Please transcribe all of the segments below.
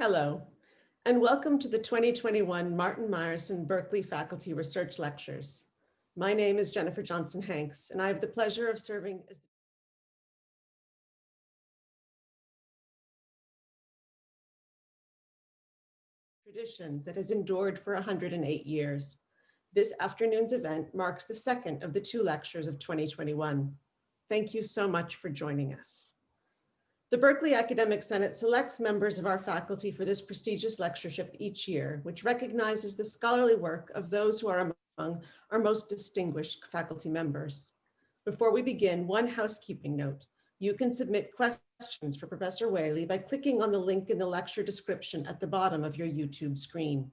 Hello, and welcome to the 2021 Martin Meyerson Berkeley Faculty Research Lectures. My name is Jennifer Johnson Hanks, and I have the pleasure of serving as the tradition that has endured for 108 years. This afternoon's event marks the second of the two lectures of 2021. Thank you so much for joining us. The Berkeley Academic Senate selects members of our faculty for this prestigious lectureship each year, which recognizes the scholarly work of those who are among our most distinguished faculty members. Before we begin, one housekeeping note. You can submit questions for Professor Whaley by clicking on the link in the lecture description at the bottom of your YouTube screen.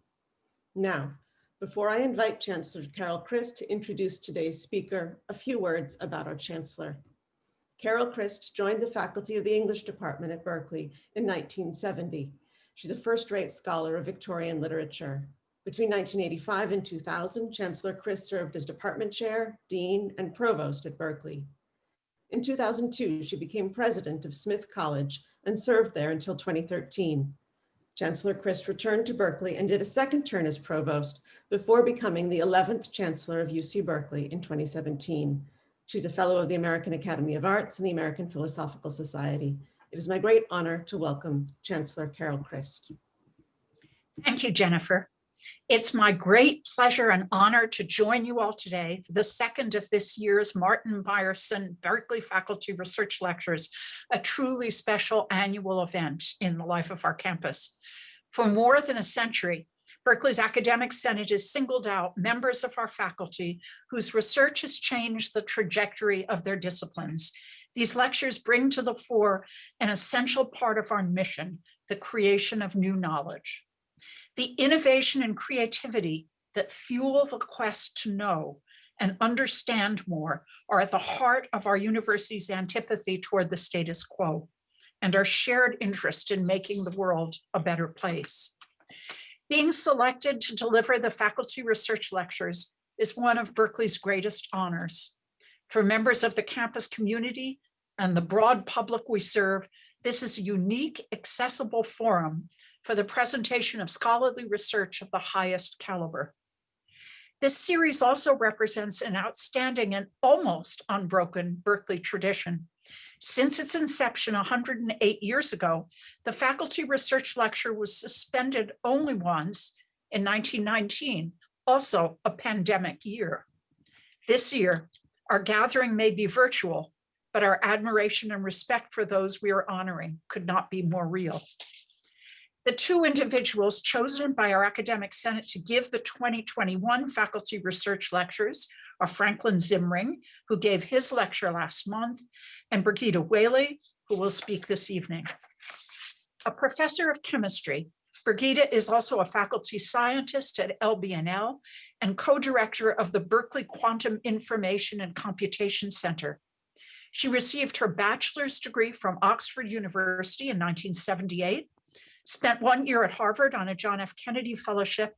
Now, before I invite Chancellor Carol Christ to introduce today's speaker, a few words about our Chancellor. Carol Christ joined the faculty of the English department at Berkeley in 1970. She's a first-rate scholar of Victorian literature. Between 1985 and 2000, Chancellor Christ served as department chair, dean, and provost at Berkeley. In 2002, she became president of Smith College and served there until 2013. Chancellor Christ returned to Berkeley and did a second term as provost before becoming the 11th chancellor of UC Berkeley in 2017. She's a fellow of the American Academy of Arts and the American Philosophical Society. It is my great honor to welcome Chancellor Carol Christ. Thank you, Jennifer. It's my great pleasure and honor to join you all today for the second of this year's Martin Meyerson Berkeley Faculty Research Lectures, a truly special annual event in the life of our campus. For more than a century, Berkeley's Academic Senate has singled out members of our faculty whose research has changed the trajectory of their disciplines. These lectures bring to the fore an essential part of our mission, the creation of new knowledge. The innovation and creativity that fuel the quest to know and understand more are at the heart of our university's antipathy toward the status quo and our shared interest in making the world a better place. Being selected to deliver the faculty research lectures is one of Berkeley's greatest honors. For members of the campus community and the broad public we serve, this is a unique, accessible forum for the presentation of scholarly research of the highest caliber. This series also represents an outstanding and almost unbroken Berkeley tradition. Since its inception 108 years ago, the faculty research lecture was suspended only once in 1919, also a pandemic year. This year, our gathering may be virtual, but our admiration and respect for those we are honoring could not be more real. The two individuals chosen by our academic senate to give the 2021 faculty research lectures are Franklin Zimring, who gave his lecture last month, and Birgitta Whaley, who will speak this evening. A professor of chemistry, Birgitta is also a faculty scientist at LBNL and co-director of the Berkeley Quantum Information and Computation Center. She received her bachelor's degree from Oxford University in 1978 spent one year at Harvard on a John F. Kennedy Fellowship,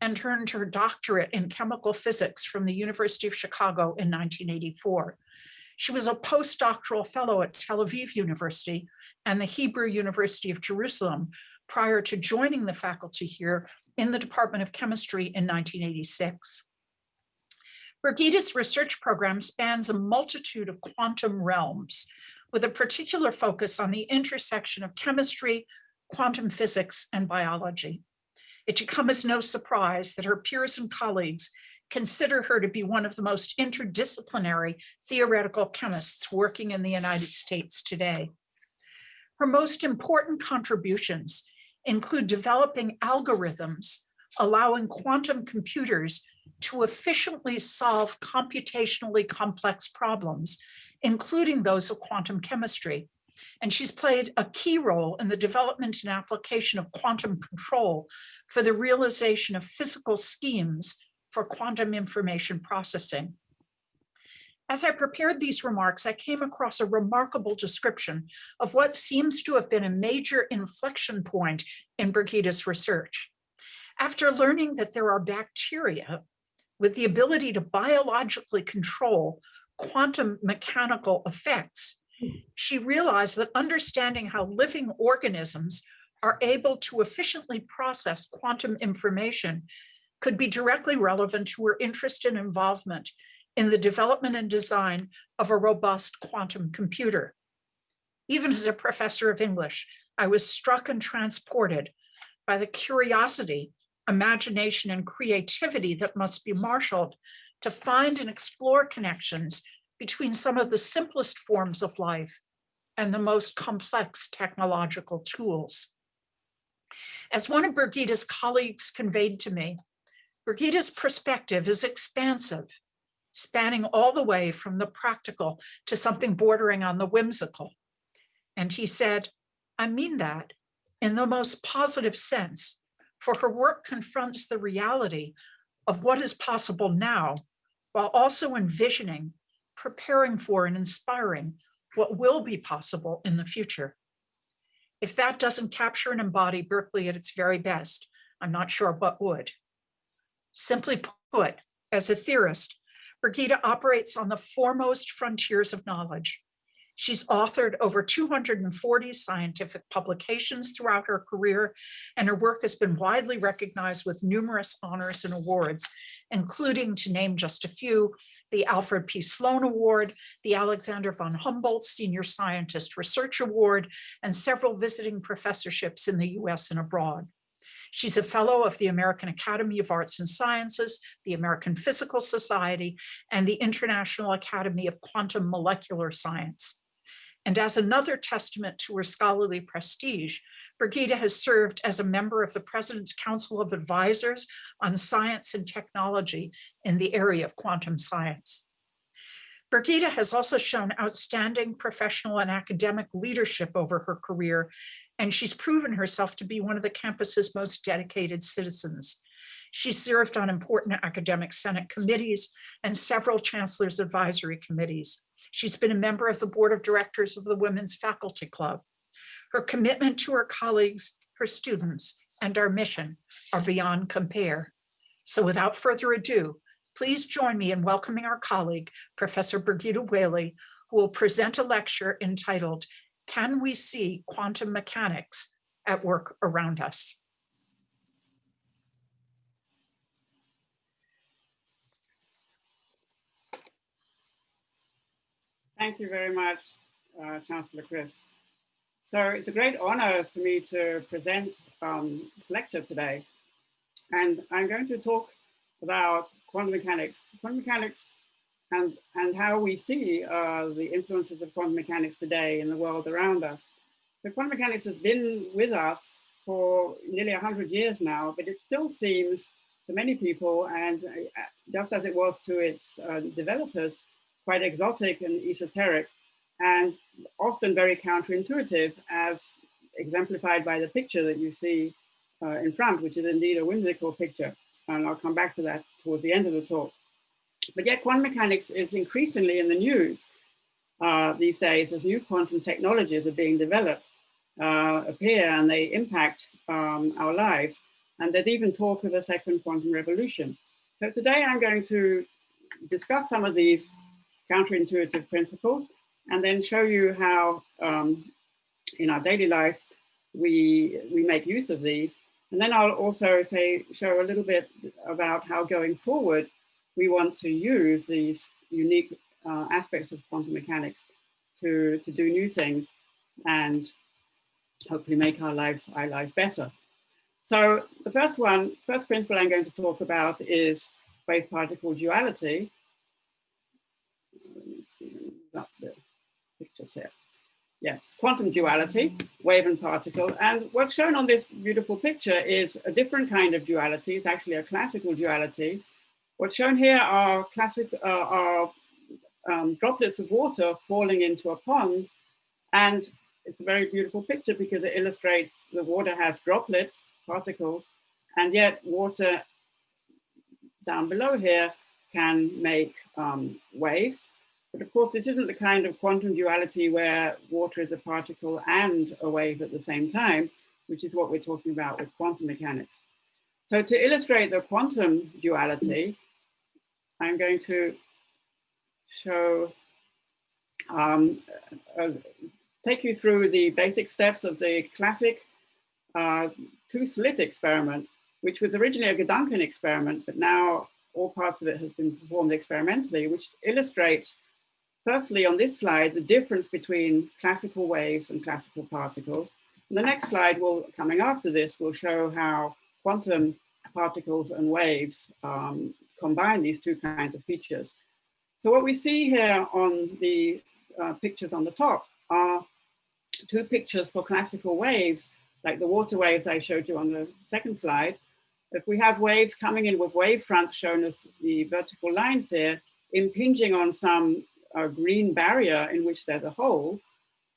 and earned her doctorate in chemical physics from the University of Chicago in 1984. She was a postdoctoral fellow at Tel Aviv University and the Hebrew University of Jerusalem prior to joining the faculty here in the Department of Chemistry in 1986. Birgitta's research program spans a multitude of quantum realms, with a particular focus on the intersection of chemistry, quantum physics, and biology. It should come as no surprise that her peers and colleagues consider her to be one of the most interdisciplinary theoretical chemists working in the United States today. Her most important contributions include developing algorithms allowing quantum computers to efficiently solve computationally complex problems, including those of quantum chemistry, and she's played a key role in the development and application of quantum control for the realization of physical schemes for quantum information processing. As I prepared these remarks, I came across a remarkable description of what seems to have been a major inflection point in Birgitta's research. After learning that there are bacteria with the ability to biologically control quantum mechanical effects, she realized that understanding how living organisms are able to efficiently process quantum information could be directly relevant to her interest and involvement in the development and design of a robust quantum computer. Even as a professor of English, I was struck and transported by the curiosity, imagination, and creativity that must be marshaled to find and explore connections between some of the simplest forms of life and the most complex technological tools. As one of Birgitta's colleagues conveyed to me, Birgitta's perspective is expansive, spanning all the way from the practical to something bordering on the whimsical. And he said, I mean that in the most positive sense, for her work confronts the reality of what is possible now, while also envisioning, preparing for, and inspiring what will be possible in the future. If that doesn't capture and embody Berkeley at its very best, I'm not sure what would. Simply put, as a theorist, Birgitta operates on the foremost frontiers of knowledge. She's authored over 240 scientific publications throughout her career, and her work has been widely recognized with numerous honors and awards, including, to name just a few, the Alfred P. Sloan Award, the Alexander von Humboldt Senior Scientist Research Award, and several visiting professorships in the US and abroad. She's a fellow of the American Academy of Arts and Sciences, the American Physical Society, and the International Academy of Quantum Molecular Science. And as another testament to her scholarly prestige, Birgitta has served as a member of the President's Council of Advisors on Science and Technology in the area of quantum science. Birgitta has also shown outstanding professional and academic leadership over her career, and she's proven herself to be one of the campus's most dedicated citizens. She served on important academic senate committees and several chancellor's advisory committees. She's been a member of the board of directors of the Women's Faculty Club. Her commitment to her colleagues, her students, and our mission are beyond compare. So without further ado, please join me in welcoming our colleague, Professor Birgitta Whaley, who will present a lecture entitled, Can We See Quantum Mechanics at Work Around Us? Thank you very much, uh, Chancellor Christ. So it's a great honor for me to present um, this lecture today. And I'm going to talk about quantum mechanics, quantum mechanics and, and how we see uh, the influences of quantum mechanics today in the world around us. So quantum mechanics has been with us for nearly 100 years now, but it still seems to many people, and uh, just as it was to its uh, developers, quite exotic and esoteric, and often very counterintuitive as exemplified by the picture that you see uh, in front, which is indeed a whimsical picture. And I'll come back to that towards the end of the talk. But yet quantum mechanics is increasingly in the news uh, these days as new quantum technologies are being developed, uh, appear and they impact um, our lives. And there's even talk of a second quantum revolution. So today I'm going to discuss some of these counterintuitive principles, and then show you how um, in our daily life we, we make use of these. And then I'll also say, show a little bit about how going forward, we want to use these unique uh, aspects of quantum mechanics to, to do new things and hopefully make our lives, our lives better. So the first one, first principle I'm going to talk about is wave particle duality up the pictures here. Yes, quantum duality, wave and particle. And what's shown on this beautiful picture is a different kind of duality. It's actually a classical duality. What's shown here are classic uh, are um, droplets of water falling into a pond. And it's a very beautiful picture because it illustrates the water has droplets, particles, and yet water down below here can make um, waves but of course, this isn't the kind of quantum duality where water is a particle and a wave at the same time, which is what we're talking about with quantum mechanics. So to illustrate the quantum duality, I'm going to show, um, uh, take you through the basic steps of the classic uh, two slit experiment, which was originally a Gedanken experiment, but now all parts of it has been performed experimentally, which illustrates, firstly on this slide, the difference between classical waves and classical particles. And the next slide will, coming after this, will show how quantum particles and waves um, combine these two kinds of features. So what we see here on the uh, pictures on the top are two pictures for classical waves, like the water waves I showed you on the second slide. If we have waves coming in with wave fronts shown as the vertical lines here, impinging on some uh, green barrier in which there's a hole,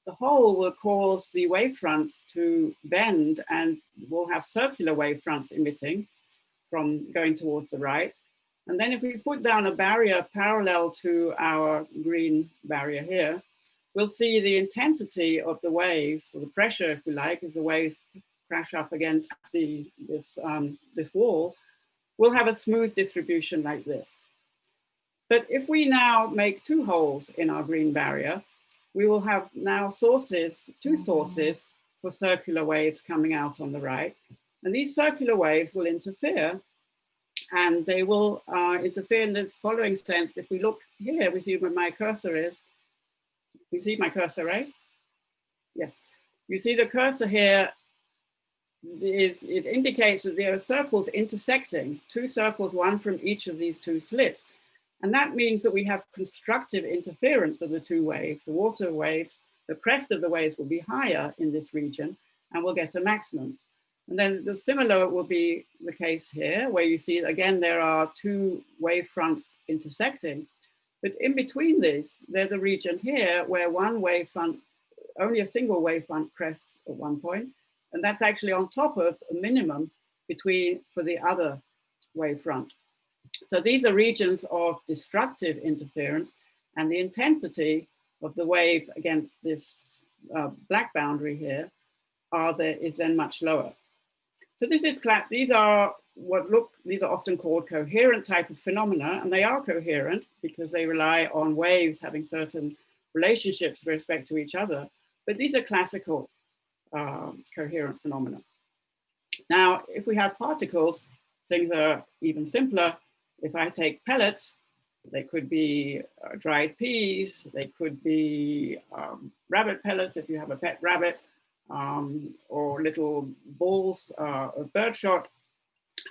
the hole will cause the wave fronts to bend and we'll have circular wave fronts emitting from going towards the right. And then if we put down a barrier parallel to our green barrier here, we'll see the intensity of the waves, or the pressure, if we like, as the waves crash up against the, this, um, this wall, we'll have a smooth distribution like this. But if we now make two holes in our green barrier, we will have now sources, two sources for circular waves coming out on the right. And these circular waves will interfere and they will uh, interfere in this following sense. If we look here, we see where my cursor is. You see my cursor, right? Yes. You see the cursor here is, it indicates that there are circles intersecting, two circles, one from each of these two slits. And that means that we have constructive interference of the two waves, the water waves, the crest of the waves will be higher in this region and we'll get a maximum. And then the similar will be the case here, where you see, again, there are two wave fronts intersecting. But in between these, there's a region here where one wave front, only a single wave front crests at one point, and that's actually on top of a minimum between for the other wave front. So these are regions of destructive interference and the intensity of the wave against this uh, black boundary here are there is then much lower. So this is these are what look, these are often called coherent type of phenomena, and they are coherent because they rely on waves having certain relationships with respect to each other. But these are classical um, coherent phenomena. Now, if we have particles, things are even simpler. If I take pellets, they could be uh, dried peas, they could be um, rabbit pellets if you have a pet rabbit, um, or little balls uh, of birdshot.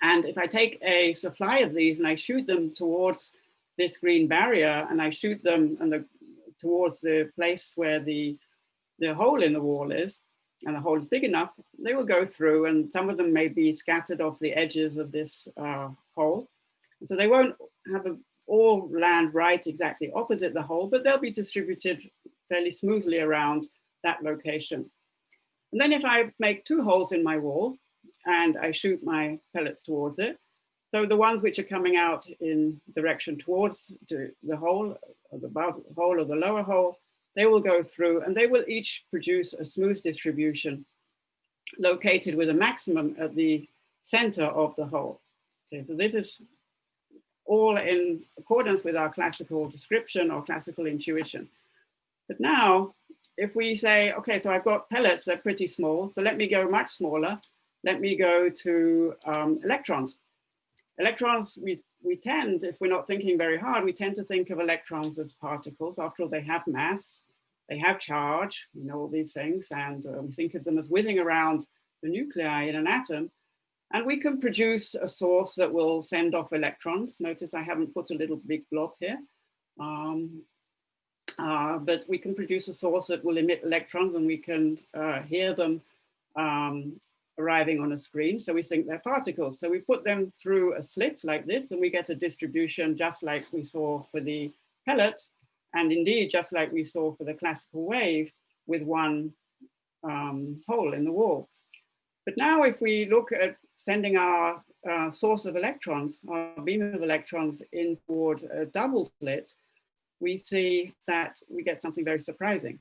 And if I take a supply of these and I shoot them towards this green barrier and I shoot them and the, towards the place where the, the hole in the wall is, and the hole is big enough, they will go through and some of them may be scattered off the edges of this uh, hole. So they won't have a, all land right exactly opposite the hole, but they'll be distributed fairly smoothly around that location. And then if I make two holes in my wall and I shoot my pellets towards it, so the ones which are coming out in direction towards the hole, or the above hole or the lower hole, they will go through and they will each produce a smooth distribution located with a maximum at the center of the hole. Okay, so this is all in accordance with our classical description or classical intuition. But now if we say, okay, so I've got pellets, they're pretty small, so let me go much smaller. Let me go to um, electrons. Electrons, we, we tend, if we're not thinking very hard, we tend to think of electrons as particles. After all, they have mass, they have charge, you know all these things, and uh, we think of them as whizzing around the nuclei in an atom. And we can produce a source that will send off electrons. Notice I haven't put a little big blob here. Um, uh, but we can produce a source that will emit electrons and we can uh, hear them um, arriving on a screen. So we think they're particles. So we put them through a slit like this and we get a distribution just like we saw for the pellets. And indeed, just like we saw for the classical wave with one um, hole in the wall. But now if we look at sending our uh, source of electrons, our beam of electrons in towards a double slit, we see that we get something very surprising.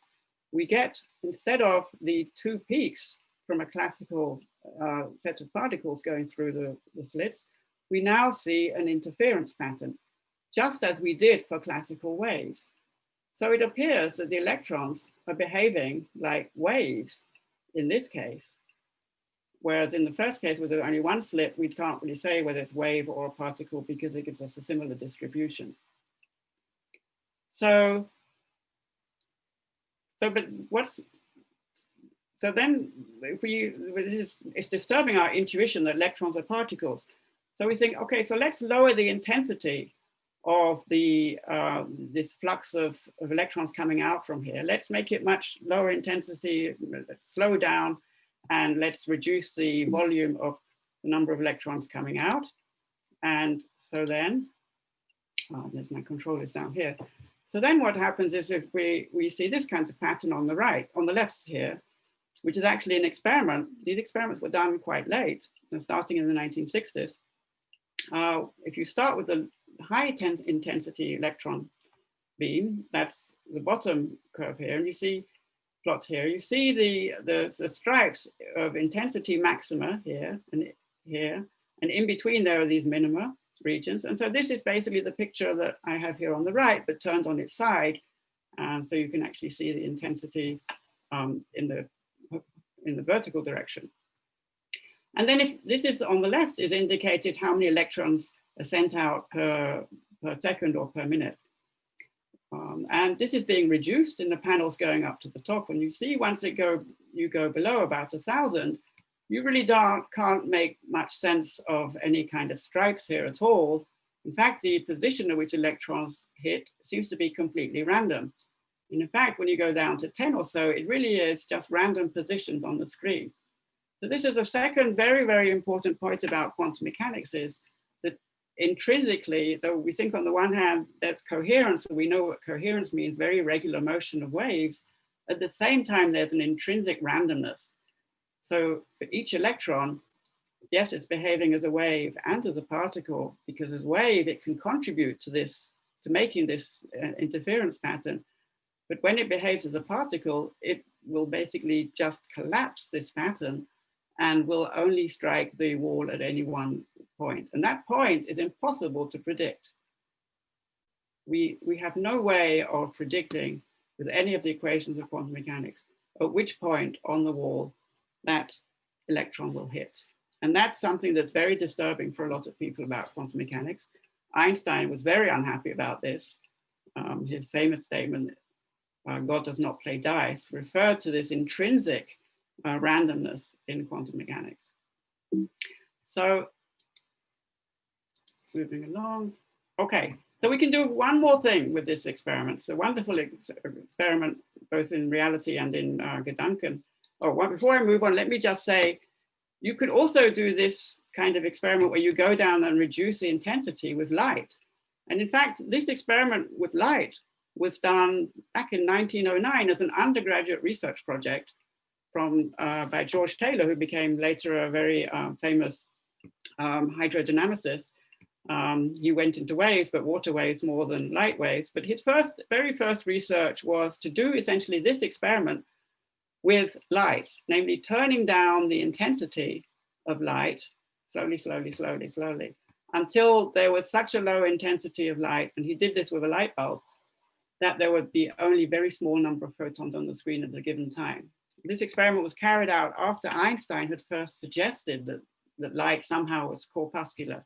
We get, instead of the two peaks from a classical uh, set of particles going through the, the slits, we now see an interference pattern, just as we did for classical waves. So it appears that the electrons are behaving like waves in this case. Whereas in the first case, with only one slit, we can't really say whether it's wave or a particle because it gives us a similar distribution. So, so but what's, so then if we, it's, it's disturbing our intuition that electrons are particles. So we think, okay, so let's lower the intensity of the uh, this flux of, of electrons coming out from here. Let's make it much lower intensity, let's slow down, and let's reduce the volume of the number of electrons coming out. And so then, oh, there's my controllers down here. So then what happens is if we, we see this kind of pattern on the right, on the left here, which is actually an experiment. These experiments were done quite late, starting in the 1960s. Uh, if you start with the high intensity electron beam, that's the bottom curve here, and you see plot here, you see the, the, the stripes of intensity maxima here and here, and in between there are these minima regions. And so this is basically the picture that I have here on the right, but turned on its side. And so you can actually see the intensity um, in, the, in the vertical direction. And then if this is on the left is indicated how many electrons are sent out per, per second or per minute. Um, and this is being reduced in the panels going up to the top. And you see once it go, you go below about a thousand, you really don't, can't make much sense of any kind of stripes here at all. In fact, the position at which electrons hit seems to be completely random. And in fact, when you go down to 10 or so, it really is just random positions on the screen. So this is a second very, very important point about quantum mechanics is intrinsically, though we think on the one hand that's coherence, and we know what coherence means, very regular motion of waves, at the same time there's an intrinsic randomness. So for each electron, yes, it's behaving as a wave and as a particle, because as a wave, it can contribute to this, to making this uh, interference pattern. But when it behaves as a particle, it will basically just collapse this pattern and will only strike the wall at any one point. And that point is impossible to predict. We, we have no way of predicting with any of the equations of quantum mechanics at which point on the wall that electron will hit. And that's something that's very disturbing for a lot of people about quantum mechanics. Einstein was very unhappy about this. Um, his famous statement, uh, God does not play dice, referred to this intrinsic uh, randomness in quantum mechanics. So moving along. Okay, so we can do one more thing with this experiment. It's a wonderful ex experiment, both in reality and in uh, Gedanken. Oh, well, before I move on, let me just say, you could also do this kind of experiment where you go down and reduce the intensity with light. And in fact, this experiment with light was done back in 1909 as an undergraduate research project from uh, by George Taylor, who became later a very uh, famous um, hydrodynamicist. Um, he went into waves, but water waves more than light waves. But his first, very first research was to do essentially this experiment with light, namely turning down the intensity of light slowly, slowly, slowly, slowly, until there was such a low intensity of light, and he did this with a light bulb, that there would be only very small number of photons on the screen at a given time. This experiment was carried out after Einstein had first suggested that, that light somehow was corpuscular.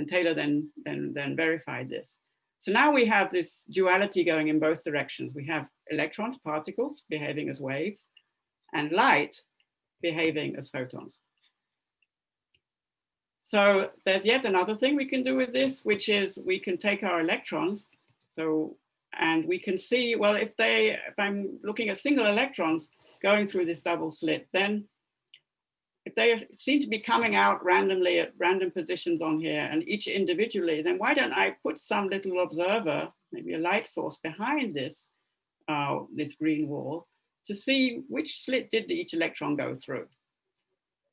And Taylor then, then, then verified this. So now we have this duality going in both directions. We have electrons, particles behaving as waves, and light behaving as photons. So there's yet another thing we can do with this, which is we can take our electrons. So, and we can see, well, if they, if I'm looking at single electrons, going through this double slit, then if they seem to be coming out randomly at random positions on here and each individually, then why don't I put some little observer, maybe a light source behind this, uh, this green wall to see which slit did each electron go through.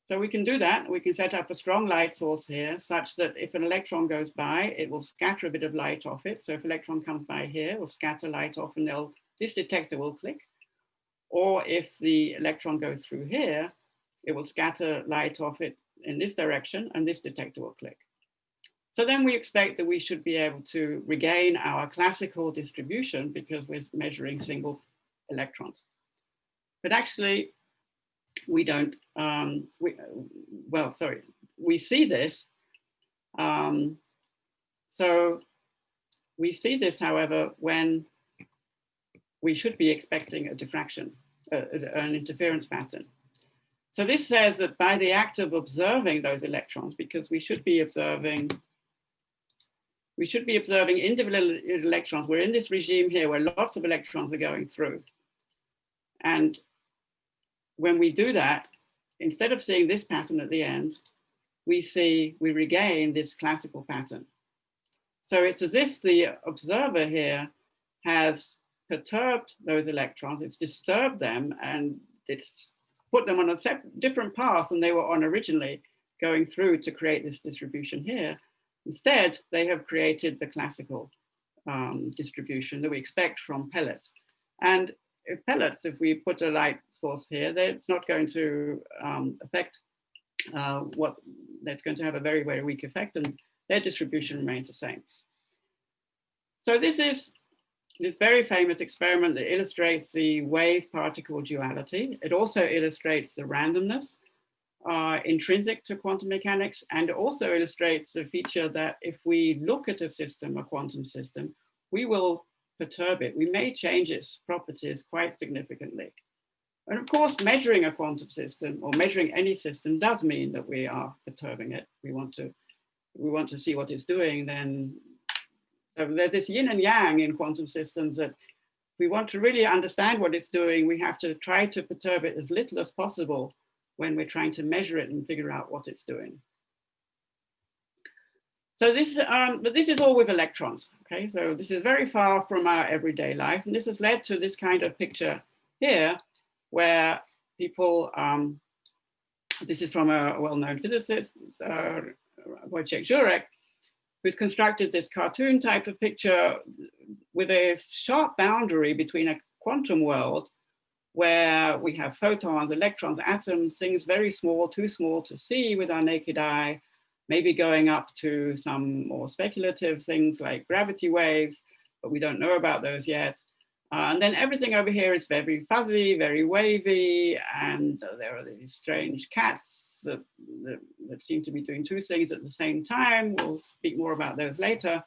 So we can do that. We can set up a strong light source here such that if an electron goes by, it will scatter a bit of light off it. So if electron comes by here, it will scatter light off and this detector will click. Or if the electron goes through here, it will scatter light off it in this direction and this detector will click. So then we expect that we should be able to regain our classical distribution because we're measuring single electrons. But actually, we don't, um, we, well, sorry, we see this. Um, so we see this, however, when we should be expecting a diffraction, uh, an interference pattern. So this says that by the act of observing those electrons, because we should be observing, we should be observing individual electrons. We're in this regime here where lots of electrons are going through. And when we do that, instead of seeing this pattern at the end, we see, we regain this classical pattern. So it's as if the observer here has perturbed those electrons, it's disturbed them and it's put them on a different path than they were on originally, going through to create this distribution here. Instead, they have created the classical um, distribution that we expect from pellets. And if pellets, if we put a light source here, it's not going to um, affect uh, what, that's going to have a very, very weak effect and their distribution remains the same. So this is this very famous experiment that illustrates the wave particle duality. It also illustrates the randomness uh, intrinsic to quantum mechanics and also illustrates the feature that if we look at a system, a quantum system, we will perturb it. We may change its properties quite significantly. And of course, measuring a quantum system or measuring any system does mean that we are perturbing it. We want to, we want to see what it's doing, then so there's this yin and yang in quantum systems that we want to really understand what it's doing, we have to try to perturb it as little as possible when we're trying to measure it and figure out what it's doing. So this, um, but this is all with electrons, okay? So this is very far from our everyday life. And this has led to this kind of picture here, where people, um, this is from a well-known physicist, uh, Wojciech Żurek, who's constructed this cartoon type of picture with a sharp boundary between a quantum world where we have photons, electrons, atoms, things very small, too small to see with our naked eye, maybe going up to some more speculative things like gravity waves, but we don't know about those yet. Uh, and then everything over here is very fuzzy, very wavy, and uh, there are these strange cats that, that, that, seem to be doing two things at the same time. We'll speak more about those later.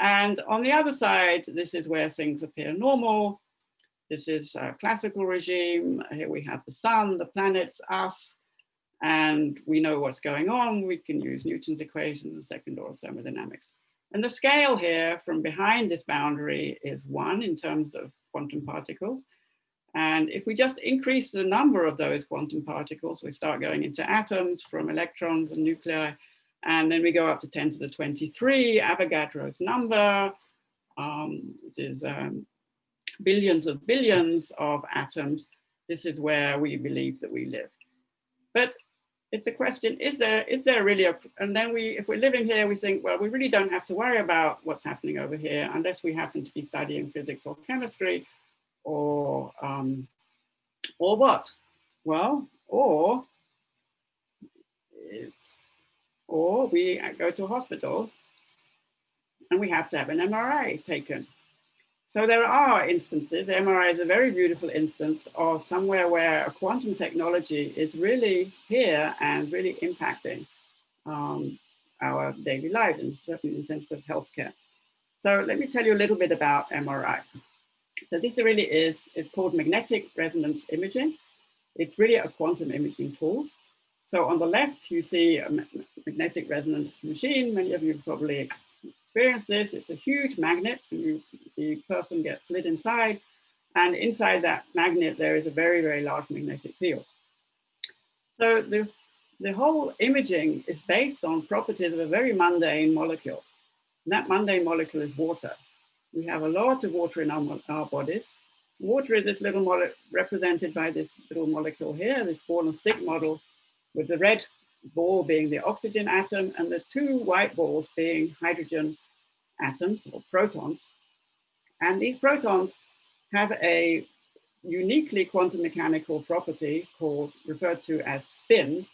And on the other side, this is where things appear normal. This is a classical regime. Here we have the sun, the planets, us, and we know what's going on. We can use Newton's equation, the second law of thermodynamics. And the scale here from behind this boundary is one in terms of quantum particles. And if we just increase the number of those quantum particles, we start going into atoms from electrons and nuclei, and then we go up to 10 to the 23, Avogadro's number. Um, this is um, billions of billions of atoms. This is where we believe that we live. But it's a question, is there, is there really a, and then we, if we're living here, we think, well, we really don't have to worry about what's happening over here unless we happen to be studying physics or chemistry or, um, or what? Well, or, or we go to a hospital and we have to have an MRI taken. So there are instances, MRI is a very beautiful instance of somewhere where a quantum technology is really here and really impacting um, our daily lives, and certainly in the sense of healthcare. So let me tell you a little bit about MRI. So this really is, it's called magnetic resonance imaging. It's really a quantum imaging tool. So on the left, you see a magnetic resonance machine. Many of you probably experience this. It's a huge magnet. You, the person gets slid inside. And inside that magnet, there is a very, very large magnetic field. So the, the whole imaging is based on properties of a very mundane molecule. And that mundane molecule is water. We have a lot of water in our, our bodies. Water is this little molecule represented by this little molecule here, this ball and stick model, with the red ball being the oxygen atom and the two white balls being hydrogen atoms or protons. And these protons have a uniquely quantum mechanical property called referred to as spin,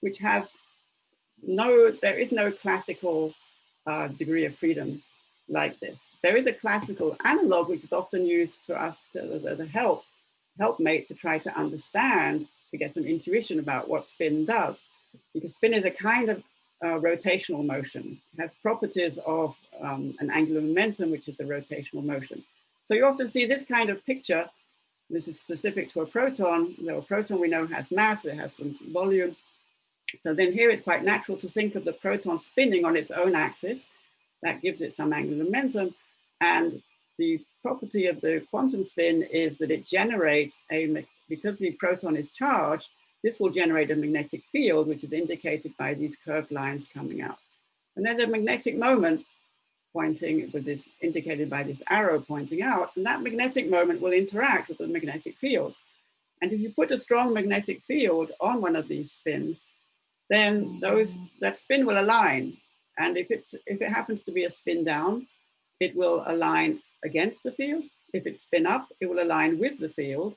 which has no, there is no classical uh, degree of freedom like this. There is a classical analog, which is often used for us to, the, the help, helpmate to try to understand to get some intuition about what spin does. Because spin is a kind of uh, rotational motion. It has properties of um, an angular momentum, which is the rotational motion. So you often see this kind of picture. This is specific to a proton. Though a proton we know has mass, it has some volume. So then here it's quite natural to think of the proton spinning on its own axis. That gives it some angular momentum. And the property of the quantum spin is that it generates a, because the proton is charged, this will generate a magnetic field, which is indicated by these curved lines coming out. And then the magnetic moment pointing with this indicated by this arrow pointing out, and that magnetic moment will interact with the magnetic field. And if you put a strong magnetic field on one of these spins, then those mm-hmm. that spin will align. And if it's if it happens to be a spin down, it will align against the field. If it's spin up, it will align with the field.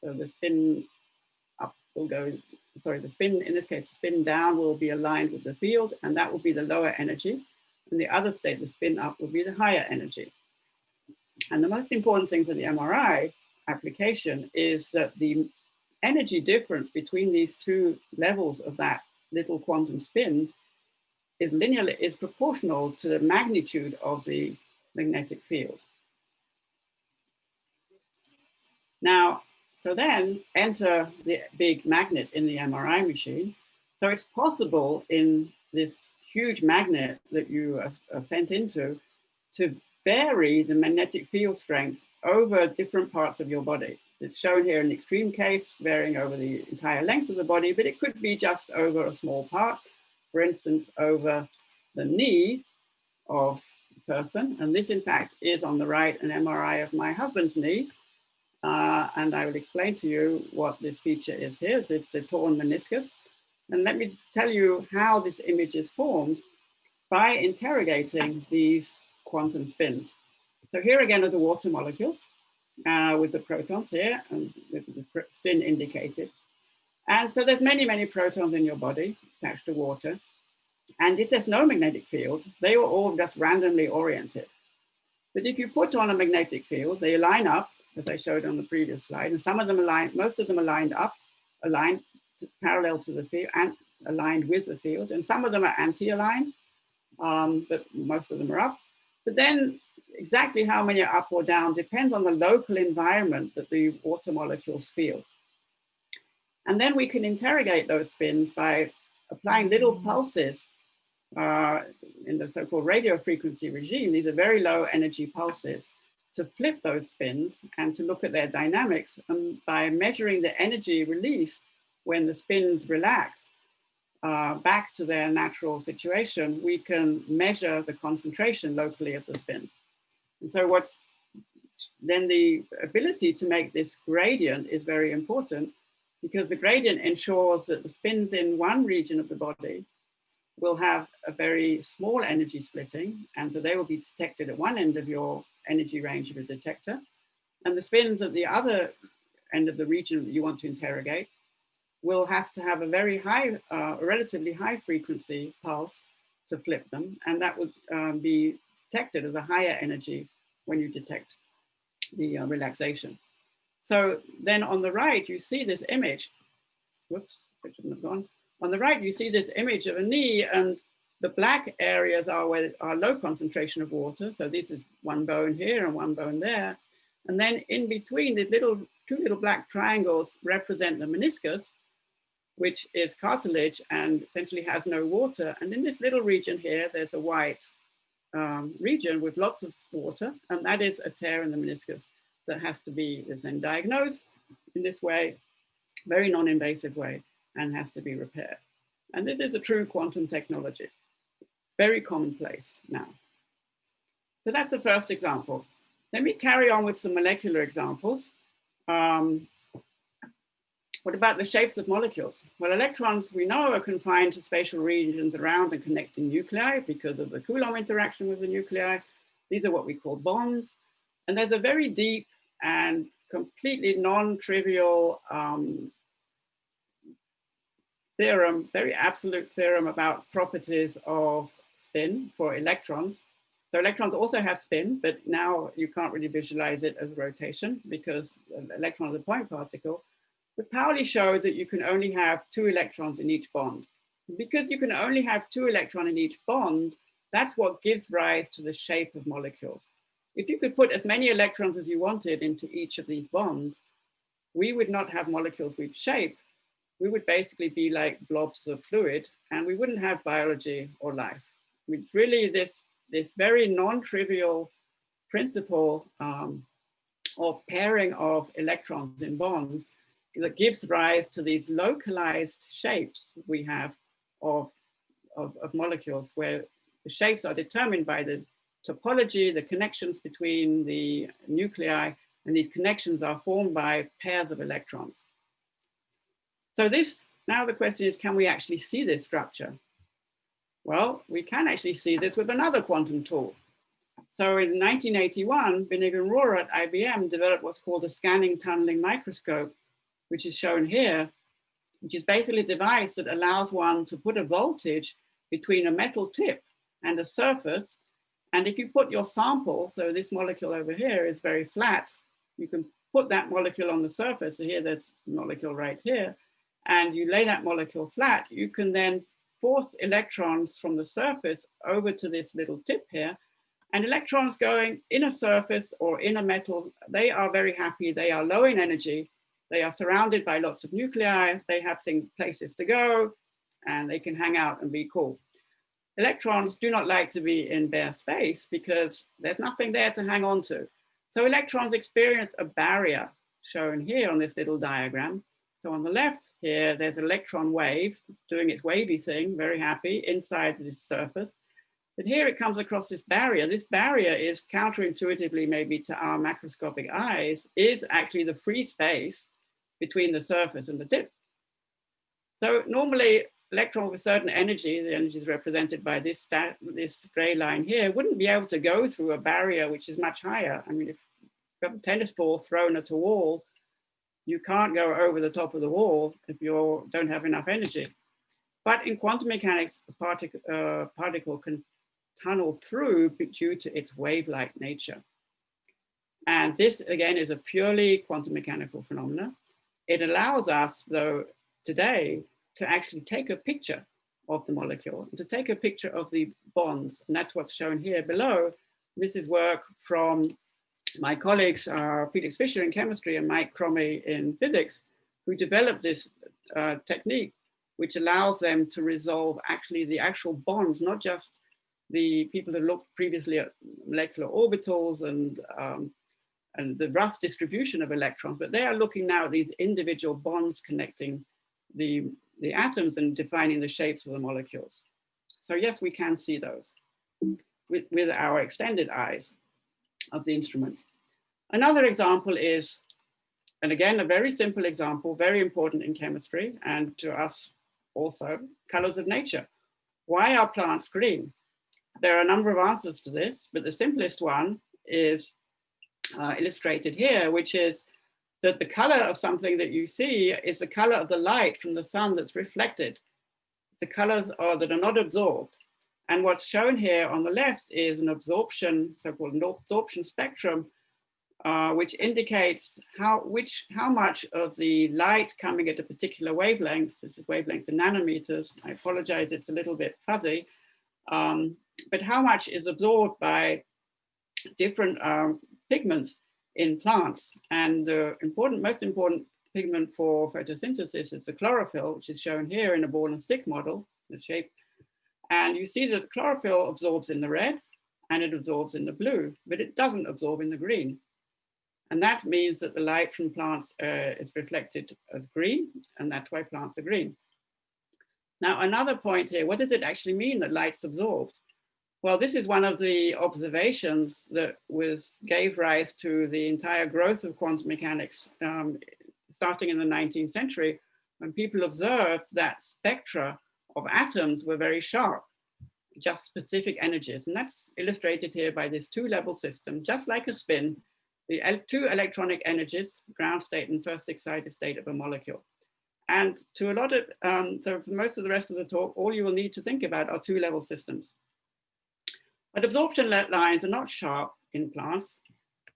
So the spin up will go, sorry, the spin, in this case, spin down will be aligned with the field, and that will be the lower energy. And the other state, the spin up, will be the higher energy. And the most important thing for the MRI application is that the energy difference between these two levels of that little quantum spin is linearly is proportional to the magnitude of the magnetic field. Now, so then enter the big magnet in the MRI machine. So it's possible in this huge magnet that you are, are sent into to vary the magnetic field strengths over different parts of your body. It's shown here in extreme case, varying over the entire length of the body, but it could be just over a small part. For instance, over the knee of the person. And this, in fact, is on the right an MRI of my husband's knee. Uh, and I will explain to you what this feature is here. It's a torn meniscus. And let me tell you how this image is formed by interrogating these quantum spins. So here again are the water molecules uh, with the protons here and the, spin indicated. And so there's many, many protons in your body attached to water. And it has no magnetic field. They were all just randomly oriented. But if you put on a magnetic field, they line up, as I showed on the previous slide, and some of them align, most of them are lined up, aligned to, parallel to the field and aligned with the field. And some of them are anti-aligned, um, but most of them are up. But then exactly how many are up or down depends on the local environment that the water molecules feel. And then we can interrogate those spins by applying little pulses uh, in the so-called radio frequency regime. These are very low energy pulses to flip those spins and to look at their dynamics. And by measuring the energy release when the spins relax uh, back to their natural situation, we can measure the concentration locally of the spins. And so what's then the ability to make this gradient is very important because the gradient ensures that the spins in one region of the body will have a very small energy splitting. And so they will be detected at one end of your energy range of a detector. And the spins at the other end of the region that you want to interrogate will have to have a very high, uh, relatively high frequency pulse to flip them. And that would um, be detected as a higher energy when you detect the uh, relaxation. So then on the right, you see this image. Whoops, I shouldn't have gone. On the right, you see this image of a knee and the black areas are where are low concentration of water. So this is one bone here and one bone there. And then in between, the little two little black triangles represent the meniscus, which is cartilage and essentially has no water. And in this little region here, there's a white um, region with lots of water, and that is a tear in the meniscus that has to be then diagnosed in this way, very non-invasive way, and has to be repaired. And this is a true quantum technology, very commonplace now. So that's the first example. Let me carry on with some molecular examples. Um, what about the shapes of molecules? Well, electrons we know are confined to spatial regions around and connecting nuclei because of the Coulomb interaction with the nuclei. These are what we call bonds. And there's a very deep and completely non-trivial um, theorem, very absolute theorem about properties of spin for electrons. So electrons also have spin, but now you can't really visualize it as rotation because electron is a point particle. But Pauli showed that you can only have two electrons in each bond. Because you can only have two electrons in each bond, that's what gives rise to the shape of molecules. If you could put as many electrons as you wanted into each of these bonds, we would not have molecules with shape. We would basically be like blobs of fluid and we wouldn't have biology or life. It's really this, this very non-trivial principle um, of pairing of electrons in bonds that gives rise to these localized shapes we have of, of, of molecules where the shapes are determined by the topology, the connections between the nuclei, and these connections are formed by pairs of electrons. So this, now the question is, can we actually see this structure? Well, we can actually see this with another quantum tool. So in 1981, Binnig and Rohrer at IBM developed what's called a scanning tunneling microscope, which is shown here, which is basically a device that allows one to put a voltage between a metal tip and a surface. And if you put your sample, so this molecule over here is very flat, you can put that molecule on the surface. So here, there's a molecule right here, and you lay that molecule flat, you can then force electrons from the surface over to this little tip here. And electrons going in a surface or in a metal, they are very happy. They are low in energy. They are surrounded by lots of nuclei. They have things, places to go, and they can hang out and be cool. Electrons do not like to be in bare space because there's nothing there to hang on to. So electrons experience a barrier shown here on this little diagram. So on the left here, there's an electron wave doing its wavy thing, very happy inside this surface. But here it comes across this barrier. This barrier is counterintuitively maybe to our macroscopic eyes, is actually the free space between the surface and the tip. So normally electron with certain energy, the energy is represented by this, this gray line here, wouldn't be able to go through a barrier which is much higher. I mean, if you have a tennis ball thrown at a wall, you can't go over the top of the wall if you don't have enough energy. But in quantum mechanics, a particle, uh, particle can tunnel through due to its wave-like nature. And this, again, is a purely quantum mechanical phenomena. It allows us, though, today to actually take a picture of the molecule, to take a picture of the bonds. And that's what's shown here below. This is work from my colleagues, uh, Felix Fischer in chemistry and Mike Crommie in physics, who developed this uh, technique, which allows them to resolve actually the actual bonds, not just the people that looked previously at molecular orbitals and, um, and the rough distribution of electrons, but they are looking now at these individual bonds connecting the the atoms and defining the shapes of the molecules. So yes, we can see those with, with our extended eyes of the instrument. Another example is, and again, a very simple example, very important in chemistry and to us also, colors of nature. Why are plants green? There are a number of answers to this, but the simplest one is uh, illustrated here, which is that the color of something that you see is the color of the light from the sun that's reflected. The colors are that are not absorbed. And what's shown here on the left is an absorption, so-called absorption spectrum, uh, which indicates how, which, how much of the light coming at a particular wavelength, this is wavelengths in nanometers, I apologize, it's a little bit fuzzy, um, but how much is absorbed by different um, pigments in plants. And the important, most important pigment for photosynthesis is the chlorophyll, which is shown here in a ball and stick model, the shape. And you see that chlorophyll absorbs in the red and it absorbs in the blue, but it doesn't absorb in the green. And that means that the light from plants uh, is reflected as green, and that's why plants are green. Now, another point here, what does it actually mean that light's absorbed? Well, this is one of the observations that was gave rise to the entire growth of quantum mechanics um, starting in the 19th century when people observed that spectra of atoms were very sharp, just specific energies. And that's illustrated here by this two level system, just like a spin, the two electronic energies, ground state and first excited state of a molecule. And to a lot of, um, so for most of the rest of the talk, all you will need to think about are two level systems. But absorption lines are not sharp in plants.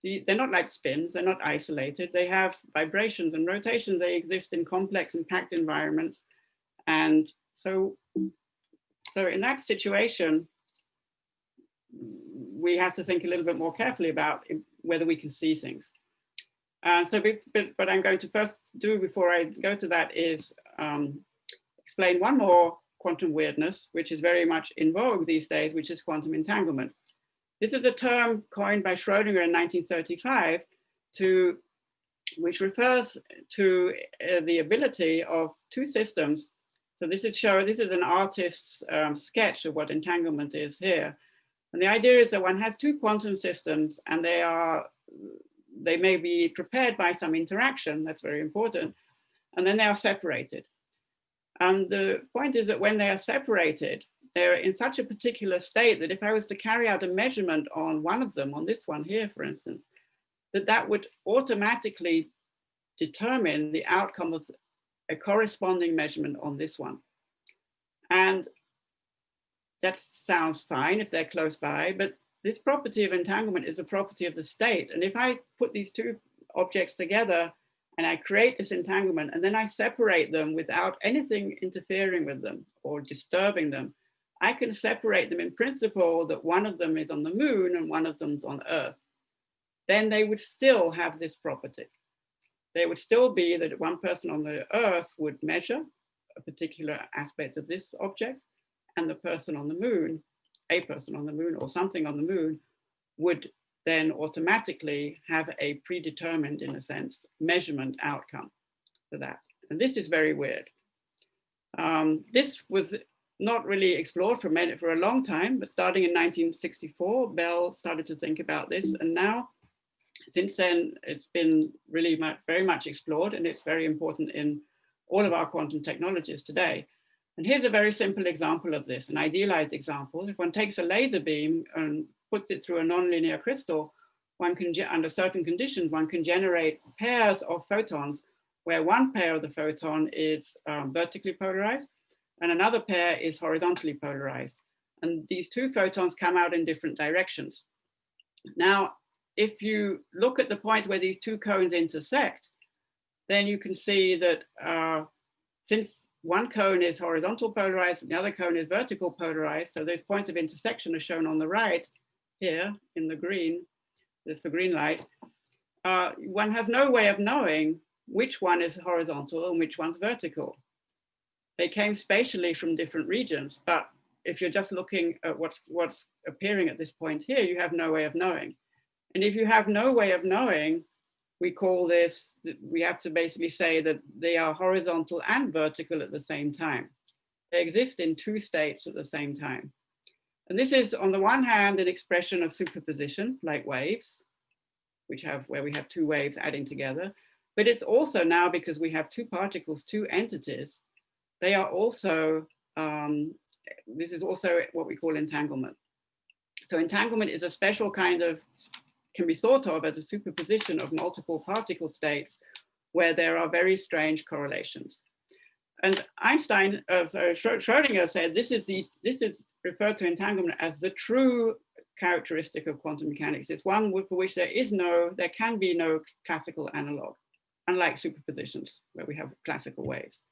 they're not like spins, they're not isolated. They have vibrations and rotations. They exist in complex and packed environments. And so, so in that situation, we have to think a little bit more carefully about whether we can see things. Uh, so, but what I'm going to first do before I go to that is um, explain one more quantum weirdness, which is very much in vogue these days, which is quantum entanglement. This is a term coined by Schrodinger in 1935 to, which refers to uh, the ability of two systems. So this is show, this is an artist's um, sketch of what entanglement is here. And the idea is that one has two quantum systems and they are, they may be prepared by some interaction, that's very important, and then they are separated. And the point is that when they are separated, they're in such a particular state that if I was to carry out a measurement on one of them, on this one here, for instance, that that would automatically determine the outcome of a corresponding measurement on this one. And that sounds fine if they're close by, but this property of entanglement is a property of the state. And if I put these two objects together and I create this entanglement and then I separate them without anything interfering with them or disturbing them, I can separate them in principle that one of them is on the moon and one of them's on earth. Then they would still have this property. They would still be that one person on the earth would measure a particular aspect of this object and the person on the moon, a person on the moon or something on the moon would then automatically have a predetermined, in a sense, measurement outcome for that. And this is very weird. Um, this was not really explored for, many, for a long time, but starting in 1964, Bell started to think about this. And now, since then, it's been really much, very much explored and it's very important in all of our quantum technologies today. And here's a very simple example of this, an idealized example. If one takes a laser beam and puts it through a nonlinear crystal, one can, under certain conditions, one can generate pairs of photons where one pair of the photon is um, vertically polarized and another pair is horizontally polarized. And these two photons come out in different directions. Now, if you look at the points where these two cones intersect, then you can see that uh, since one cone is horizontal polarized and the other cone is vertical polarized, so those points of intersection are shown on the right here in the green, this the green light, uh, one has no way of knowing which one is horizontal and which one's vertical. They came spatially from different regions, but if you're just looking at what's, what's appearing at this point here, you have no way of knowing. And if you have no way of knowing, we call this, we have to basically say that they are horizontal and vertical at the same time. They exist in two states at the same time. And this is on the one hand, an expression of superposition like waves, which have where we have two waves adding together. But it's also now because we have two particles, two entities, they are also, um, this is also what we call entanglement. So entanglement is a special kind of, can be thought of as a superposition of multiple particle states where there are very strange correlations. And Einstein, uh, so Schrodinger said this is the this is referred to entanglement as the true characteristic of quantum mechanics. It's one for which there is no, there can be no classical analog, unlike superpositions where we have classical waves.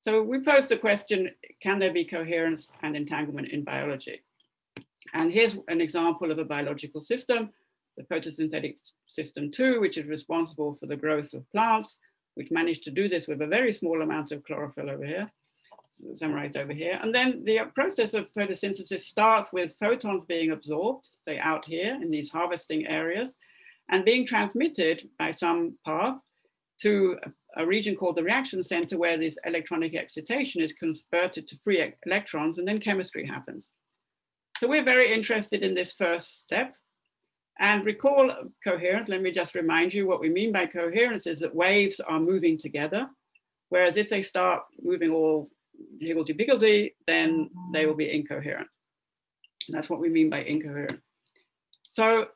So we posed the question, can there be coherence and entanglement in biology? And here's an example of a biological system, the photosynthetic system two, which is responsible for the growth of plants, which managed to do this with a very small amount of chlorophyll over here, summarized over here. And then the uh, process of photosynthesis starts with photons being absorbed, say out here in these harvesting areas, and being transmitted by some path to a region called the reaction center where this electronic excitation is converted to free electrons and then chemistry happens. So we're very interested in this first step. And recall coherence, let me just remind you what we mean by coherence is that waves are moving together, whereas if they start moving all higgledy-piggledy, then they will be incoherent. That's what we mean by incoherent. So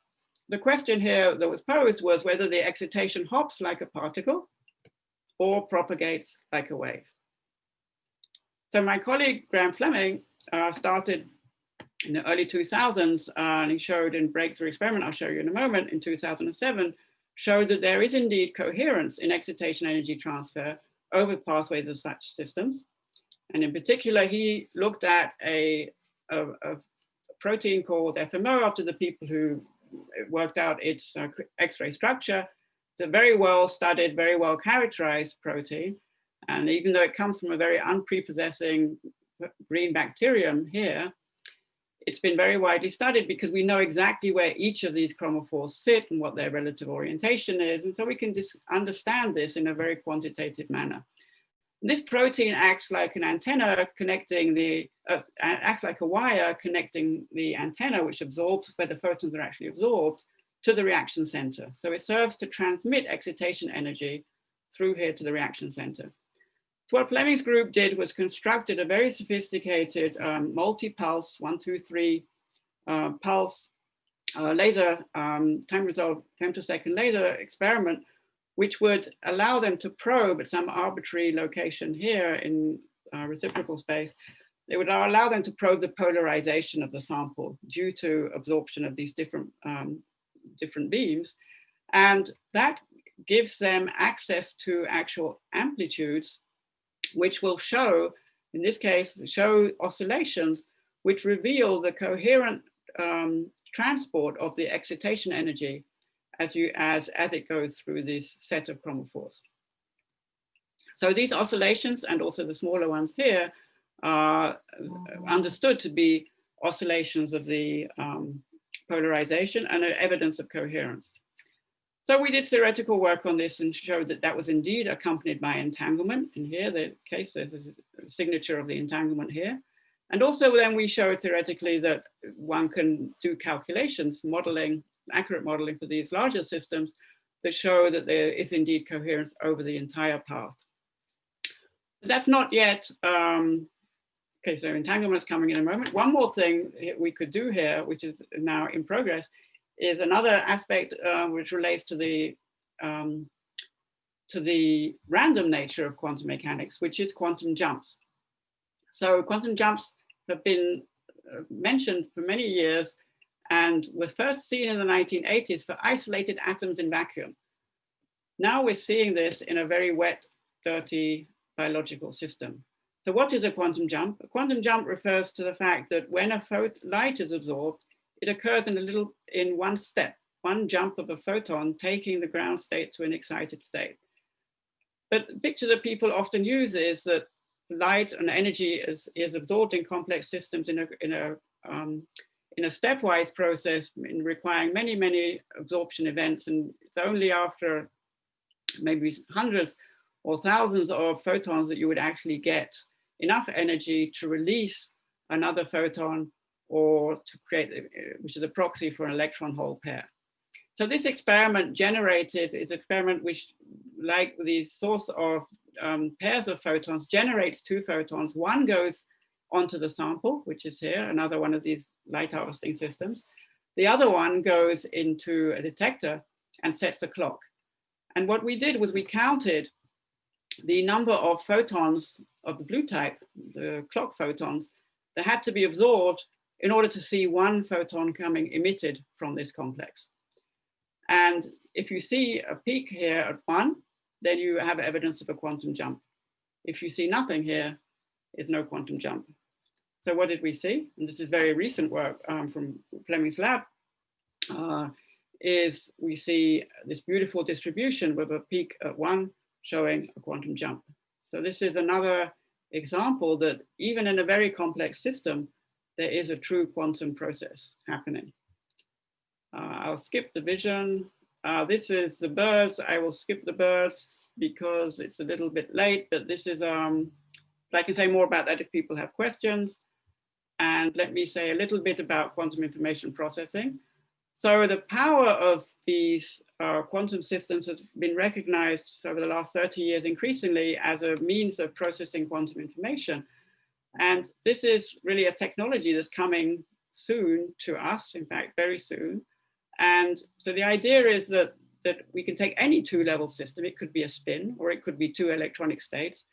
the question here that was posed was whether the excitation hops like a particle or propagates like a wave. So my colleague Graham Fleming uh, started in the early 2000s, uh, and he showed in breakthrough experiment, I'll show you in a moment, in 2007, showed that there is indeed coherence in excitation energy transfer over pathways of such systems. And in particular, he looked at a, a, a protein called FMO after the people who worked out its uh, X-ray structure. It's a very well studied, very well characterized protein. And even though it comes from a very unprepossessing green bacterium here, it's been very widely studied because we know exactly where each of these chromophores sit and what their relative orientation is. And so we can just understand this in a very quantitative manner. This protein acts like an antenna connecting the, uh, acts like a wire connecting the antenna, which absorbs where the photons are actually absorbed to the reaction center. So it serves to transmit excitation energy through here to the reaction center. So what Fleming's group did was constructed a very sophisticated um, multi-pulse, one, two, three uh, pulse uh, laser um, time resolved femtosecond laser experiment, which would allow them to probe at some arbitrary location here in uh, reciprocal space. It would allow them to probe the polarization of the sample due to absorption of these different, um, different beams. And that gives them access to actual amplitudes which will show, in this case, show oscillations which reveal the coherent um, transport of the excitation energy as, you, as, as it goes through this set of chromophores. So these oscillations and also the smaller ones here are understood to be oscillations of the um, polarization and evidence of coherence. So we did theoretical work on this and showed that that was indeed accompanied by entanglement. And here, the case, there's a signature of the entanglement here. And also then we showed theoretically that one can do calculations, modeling, accurate modeling for these larger systems that show that there is indeed coherence over the entire path. But that's not yet, um, okay, so entanglement is coming in a moment. One more thing we could do here, which is now in progress, is another aspect uh, which relates to the um, to the random nature of quantum mechanics, which is quantum jumps. So quantum jumps have been uh, mentioned for many years and was first seen in the 1980s for isolated atoms in vacuum. Now we're seeing this in a very wet, dirty biological system. So what is a quantum jump? A quantum jump refers to the fact that when a light is absorbed, it occurs in a little, in one step, one jump of a photon taking the ground state to an excited state. But the picture that people often use is that light and energy is, is absorbed in complex systems in a, in a, um, in a stepwise process in requiring many, many absorption events. And it's only after maybe hundreds or thousands of photons that you would actually get enough energy to release another photon or to create, uh, which is a proxy for an electron hole pair. So this experiment generated, is an experiment which like the source of um, pairs of photons generates two photons. One goes onto the sample, which is here, another one of these light harvesting systems. The other one goes into a detector and sets a clock. And what we did was we counted the number of photons of the blue type, the clock photons, that had to be absorbed in order to see one photon coming emitted from this complex. And if you see a peak here at one, then you have evidence of a quantum jump. If you see nothing here, it's no quantum jump. So what did we see? And this is very recent work um, from Fleming's lab, uh, is we see this beautiful distribution with a peak at one showing a quantum jump. So this is another example that even in a very complex system, there is a true quantum process happening. Uh, I'll skip the vision. Uh, this is the birds. I will skip the birds because it's a little bit late, but this is, um, I can say more about that if people have questions. And let me say a little bit about quantum information processing. So the power of these uh, quantum systems has been recognized over the last 30 years increasingly as a means of processing quantum information. And this is really a technology that's coming soon to us, in fact, very soon. And so the idea is that, that we can take any two level system, it could be a spin or it could be two electronic states.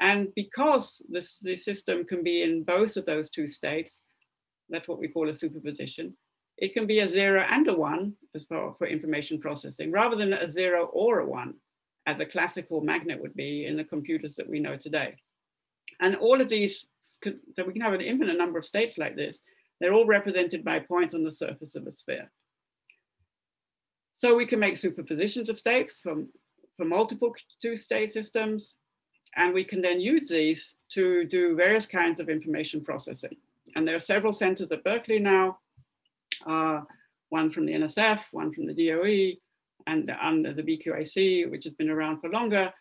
And because this, this system can be in both of those two states, that's what we call a superposition. It can be a zero and a one as for, for information processing, rather than a zero or a one, as a classical magnet would be in the computers that we know today. And all of these, so we can have an infinite number of states like this. They're all represented by points on the surface of a sphere. So we can make superpositions of states from, for multiple two-state systems, and we can then use these to do various kinds of information processing. And there are several centers at Berkeley now, uh, one from the NSF, one from the DOE, and under the BQIC, which has been around for longer,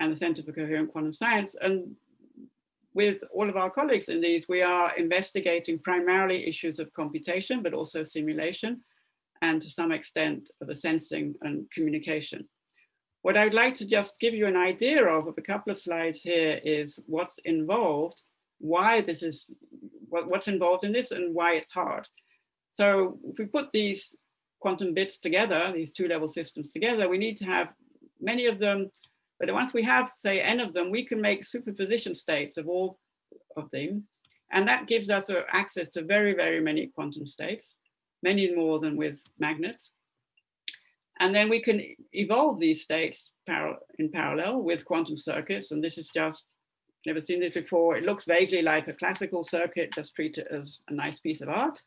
and the Center for Coherent Quantum Science. And with all of our colleagues in these, we are investigating primarily issues of computation, but also simulation and to some extent the sensing and communication. What I'd like to just give you an idea of, of a couple of slides here is what's involved, why this is, what, what's involved in this and why it's hard. So if we put these quantum bits together, these two level systems together, we need to have many of them, but once we have say n of them, we can make superposition states of all of them. And that gives us uh, access to very, very many quantum states many more than with magnets. And then we can evolve these states in parallel with quantum circuits. And this is just, never seen this before. It looks vaguely like a classical circuit, just treat it as a nice piece of art.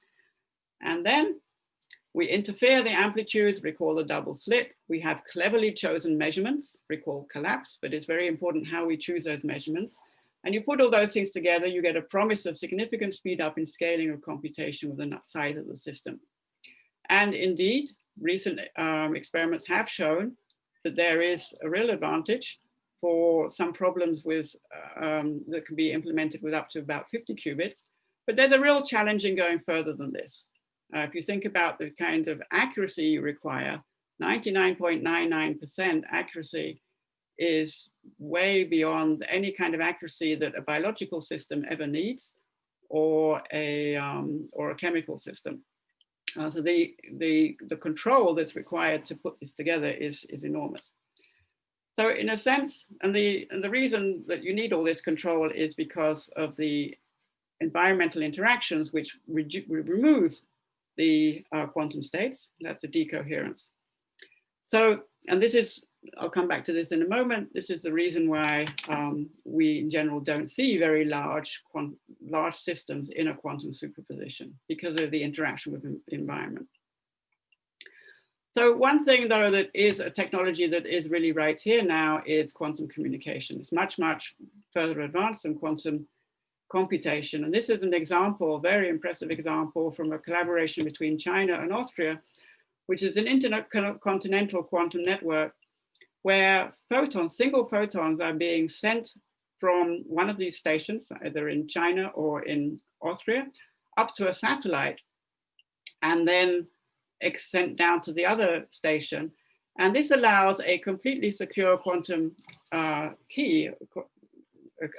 And then we interfere the amplitudes, recall the double slit. We have cleverly chosen measurements, recall collapse, but it's very important how we choose those measurements. And you put all those things together, you get a promise of significant speed up in scaling of computation with the size of the system. And indeed, recent um, experiments have shown that there is a real advantage for some problems with um, that can be implemented with up to about 50 qubits. But there's a real challenge in going further than this. Uh, if you think about the kind of accuracy you require, 99.99% accuracy is way beyond any kind of accuracy that a biological system ever needs or a, um, or a chemical system. Uh, so the, the, the control that's required to put this together is, is enormous. So in a sense, and the, and the reason that you need all this control is because of the environmental interactions which re remove the uh, quantum states, that's the decoherence. So, and this is I'll come back to this in a moment. This is the reason why um, we in general don't see very large, large systems in a quantum superposition because of the interaction with the environment. So one thing though that is a technology that is really right here now is quantum communication. It's much, much further advanced than quantum computation. And this is an example, very impressive example from a collaboration between China and Austria, which is an intercontinental quantum network where photons, single photons are being sent from one of these stations, either in China or in Austria, up to a satellite and then sent down to the other station. And this allows a completely secure quantum uh, key,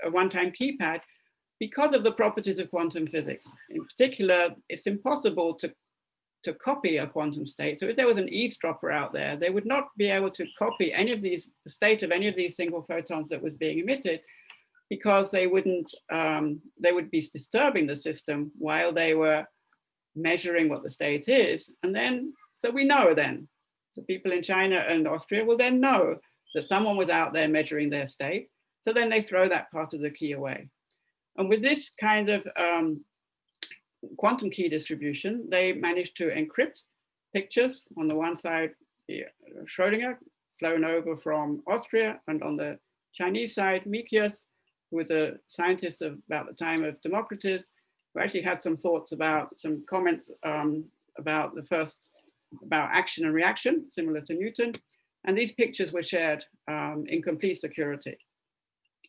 a one-time keypad, because of the properties of quantum physics. In particular, it's impossible to to copy a quantum state. So if there was an eavesdropper out there, they would not be able to copy any of these, the state of any of these single photons that was being emitted because they wouldn't, um, they would be disturbing the system while they were measuring what the state is. And then, so we know then, the people in China and Austria will then know that someone was out there measuring their state. So then they throw that part of the key away. And with this kind of um, quantum key distribution, they managed to encrypt pictures on the one side, Schrodinger, flown over from Austria, and on the Chinese side, Micius, who was a scientist of about the time of Democritus, who actually had some thoughts about some comments um, about the first, about action and reaction, similar to Newton. And these pictures were shared um, in complete security.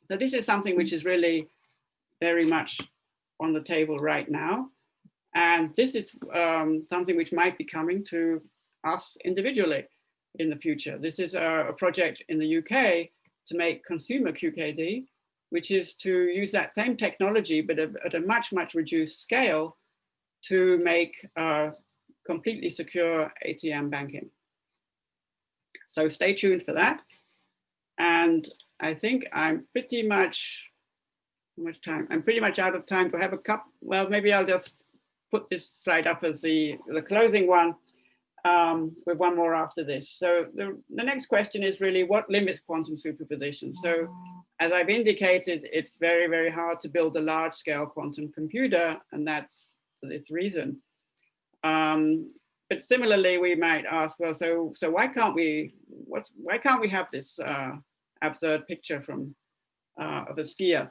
So this is something which is really very much on the table right now. And this is um, something which might be coming to us individually in the future. This is a, a project in the UK to make consumer QKD, which is to use that same technology, but at a much, much reduced scale to make uh, completely secure ATM banking. So stay tuned for that. And I think I'm pretty much, how much time? I'm pretty much out of time to have a cup. Well, maybe I'll just put this slide up as the, the closing one um, with one more after this. So the, the next question is really what limits quantum superposition? So as I've indicated, it's very, very hard to build a large scale quantum computer and that's for this reason. Um, but similarly, we might ask, well, so so why can't we? What's why can't we have this uh, absurd picture from uh, of a skier?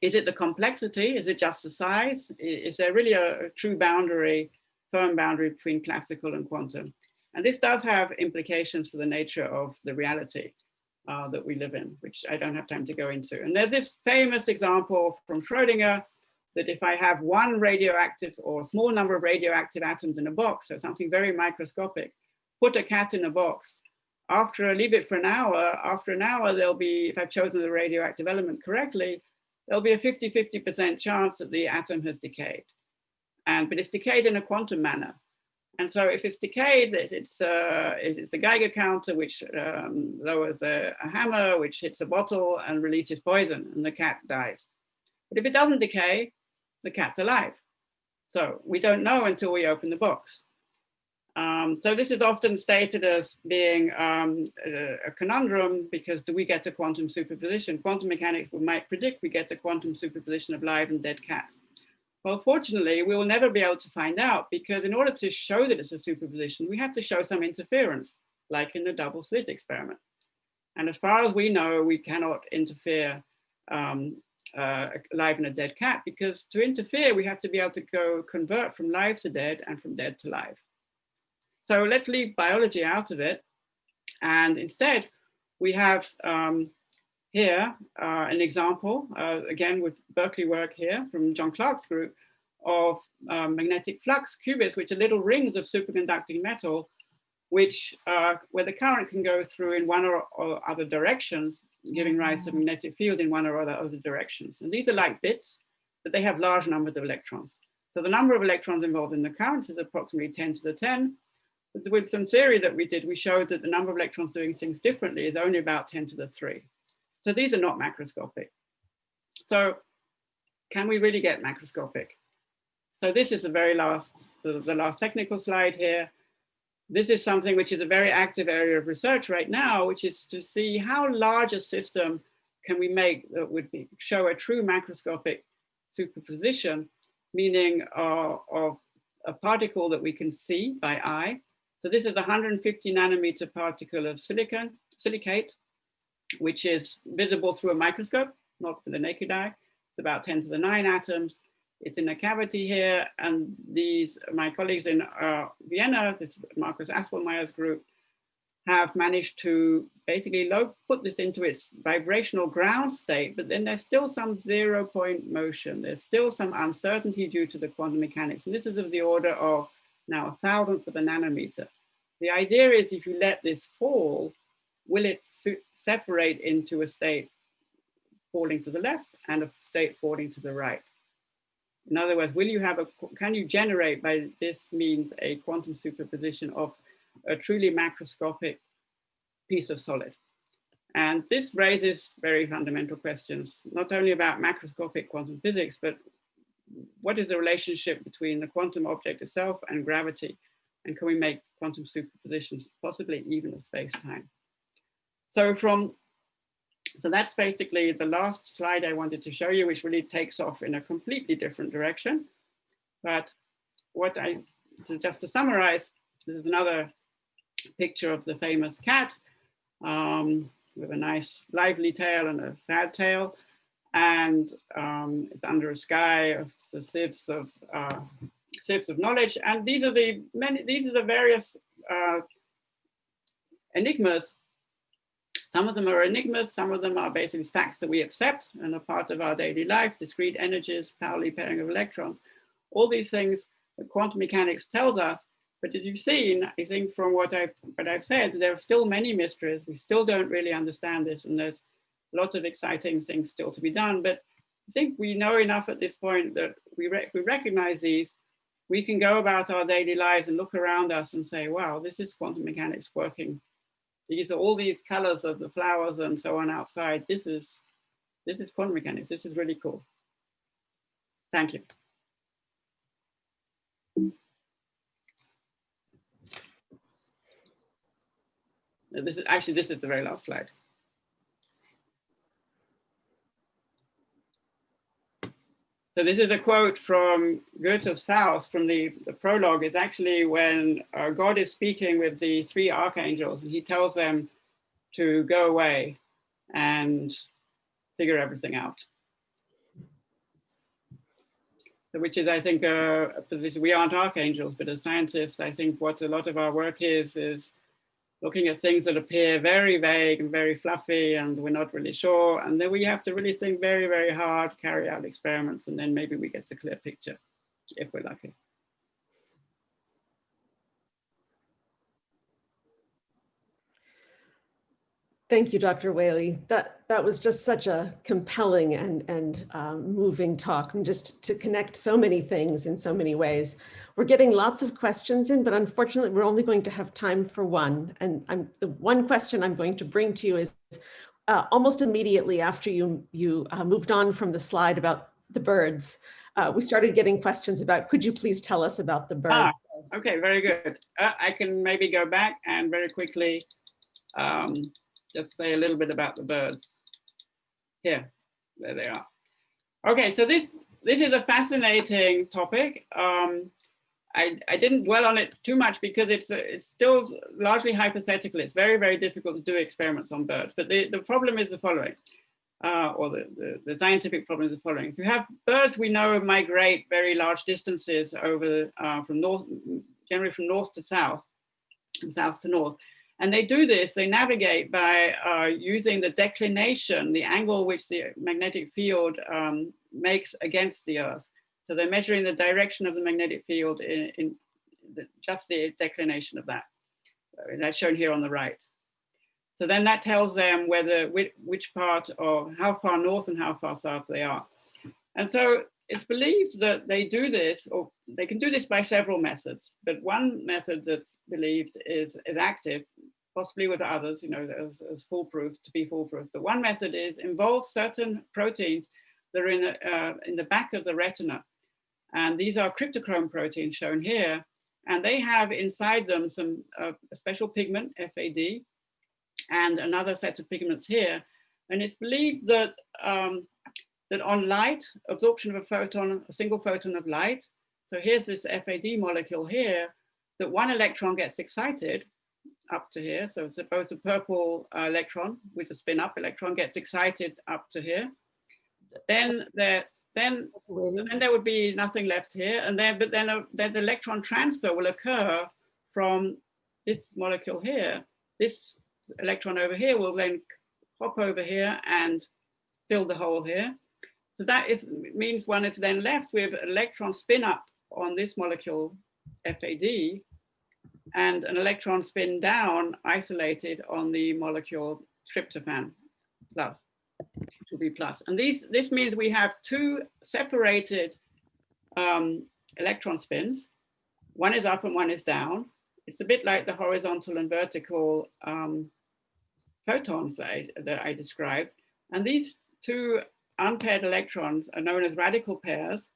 Is it the complexity? Is it just the size? Is there really a, true boundary, firm boundary between classical and quantum? And this does have implications for the nature of the reality uh, that we live in, which I don't have time to go into. And there's this famous example from Schrodinger that if I have one radioactive or small number of radioactive atoms in a box, so something very microscopic, put a cat in a box, after I leave it for an hour, after an hour, there'll be, if I've chosen the radioactive element correctly, there'll be a 50-50% chance that the atom has decayed. And, but it's decayed in a quantum manner. And so if it's decayed, it's, uh, it's a Geiger counter, which um, lowers a, a hammer, which hits a bottle and releases poison, and the cat dies. But if it doesn't decay, the cat's alive. So we don't know until we open the box. Um, so this is often stated as being um, a, a, conundrum because do we get to quantum superposition? Quantum mechanics might predict we get to quantum superposition of live and dead cats. Well, fortunately, we will never be able to find out because in order to show that it's a superposition, we have to show some interference, like in the double slit experiment. And as far as we know, we cannot interfere um, uh, live and a dead cat because to interfere, we have to be able to go convert from live to dead and from dead to live. So let's leave biology out of it. And instead, we have um, here uh, an example, uh, again with Berkeley work here from John Clarke's group, of um, magnetic flux qubits, which are little rings of superconducting metal, which uh, where the current can go through in one or, or, other directions, giving rise to a magnetic field in one or other, other directions. And these are like bits, but they have large numbers of electrons. So the number of electrons involved in the current is approximately 10 to the 10, with some theory that we did, we showed that the number of electrons doing things differently is only about 10 to the 3. So these are not macroscopic. So can we really get macroscopic? So this is the very last, the, the last technical slide here. This is something which is a very active area of research right now, which is to see how large a system can we make that would be, show a true macroscopic superposition, meaning uh, of a particle that we can see by eye, so this is a 150 nanometer particle of silicon, silicate, which is visible through a microscope, not with the naked eye. It's about 10 to the nine atoms. It's in a cavity here. And these, my colleagues in uh, Vienna, this Markus Aspelmeyer's group, have managed to basically low, put this into its vibrational ground state, but then there's still some zero point motion. There's still some uncertainty due to the quantum mechanics. And this is of the order of now a thousandth of a nanometer. The idea is if you let this fall, will it separate into a state falling to the left and a state falling to the right? In other words, will you have a, can you generate by this means a quantum superposition of a truly macroscopic piece of solid? And this raises very fundamental questions, not only about macroscopic quantum physics, but what is the relationship between the quantum object itself and gravity? And can we make quantum superpositions, possibly even of space-time? So from, so that's basically the last slide I wanted to show you, which really takes off in a completely different direction. But what I, so just to summarize, this is another picture of the famous cat um, with a nice lively tail and a sad tail and um, it's under a sky of the sieves of uh, sieves of knowledge. And these are the many these are the various uh, enigmas. Some of them are enigmas, some of them are basically facts that we accept and are part of our daily life, discrete energies, Pauli pairing of electrons, all these things that quantum mechanics tells us. But as you've seen, I think from what I've, what I've said, there are still many mysteries. We still don't really understand this. And there's lots of exciting things still to be done, but I think we know enough at this point that we, we recognize these, we can go about our daily lives and look around us and say, wow, this is quantum mechanics working. These are all these colors of the flowers and so on outside. This is, this is quantum mechanics. This is really cool. Thank you. This is actually, this is the very last slide. So this is a quote from Goethe's Faust from the, the prologue. It's actually when uh, God is speaking with the three archangels and he tells them to go away and figure everything out. Which is, I think, a, a position, we aren't archangels, but as scientists, I think what a lot of our work is, is looking at things that appear very vague and very fluffy and we're not really sure. And then we have to really think very, very hard, carry out experiments, and then maybe we get a clear picture if we're lucky. Thank you, Dr. Whaley. That that was just such a compelling and and um, moving talk, and just to connect so many things in so many ways. We're getting lots of questions in, but unfortunately, we're only going to have time for one. And I'm the one question I'm going to bring to you is uh, almost immediately after you you uh, moved on from the slide about the birds. Uh, we started getting questions about, could you please tell us about the birds? Ah, okay, very good. Uh, I can maybe go back and very quickly um, just say a little bit about the birds. Here, there they are. Okay, so this this is a fascinating topic. Um, I, I didn't dwell on it too much because it's it's still largely hypothetical. It's very, very difficult to do experiments on birds. But the, the problem is the following, uh, or the, the, the, scientific problem is the following. If you have birds we know migrate very large distances over uh, from north, generally from north to south, and south to north. And they do this, they navigate by uh, using the declination, the angle which the magnetic field um, makes against the Earth. So they're measuring the direction of the magnetic field in, in the, just the declination of that. Uh, that's shown here on the right. So then that tells them whether which, which part of how far north and how far south they are. And so it's believed that they do this, or they can do this by several methods, but one method that's believed is, is active, possibly with others, you know, as, as foolproof, to be foolproof. But one method is involve certain proteins that are in the, uh, in the back of the retina. And these are cryptochrome proteins shown here. And they have inside them some uh, special pigment, FAD, and another set of pigments here. And it's believed that, um, that on light, absorption of a photon, a single photon of light, so here's this FAD molecule here, that one electron gets excited up to here. So suppose a purple uh, electron with a spin up electron gets excited up to here. Then there, then, then there would be nothing left here. And then, but then, a, then the electron transfer will occur from this molecule here. This electron over here will then hop over here and fill the hole here. So that is, means one is then left with electron spin up on this molecule FAD and an electron spin down isolated on the molecule tryptophan plus, to be plus. And these, this means we have two separated um, electron spins. One is up and one is down. It's a bit like the horizontal and vertical um, photons that I, that I described. And these two unpaired electrons are known as radical pairs,